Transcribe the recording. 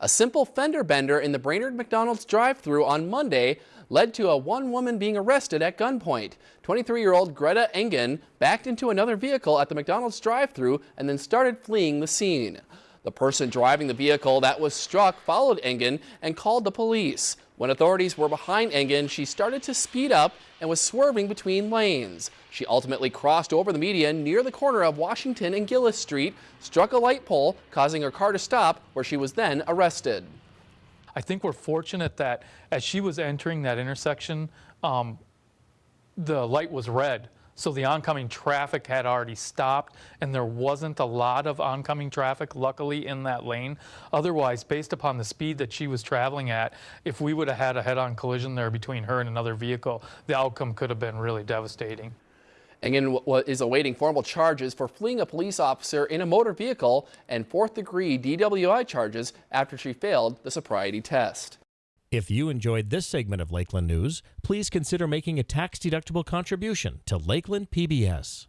A simple fender bender in the Brainerd McDonald's drive-thru on Monday led to a one woman being arrested at gunpoint. 23-year-old Greta Engen backed into another vehicle at the McDonald's drive-thru and then started fleeing the scene. The person driving the vehicle that was struck followed Engen and called the police. When authorities were behind Engen, she started to speed up and was swerving between lanes. She ultimately crossed over the median near the corner of Washington and Gillis Street, struck a light pole, causing her car to stop, where she was then arrested. I think we're fortunate that as she was entering that intersection, um, the light was red. So the oncoming traffic had already stopped and there wasn't a lot of oncoming traffic, luckily, in that lane. Otherwise, based upon the speed that she was traveling at, if we would have had a head-on collision there between her and another vehicle, the outcome could have been really devastating. Engen is awaiting formal charges for fleeing a police officer in a motor vehicle and fourth degree DWI charges after she failed the sobriety test. If you enjoyed this segment of Lakeland News, please consider making a tax-deductible contribution to Lakeland PBS.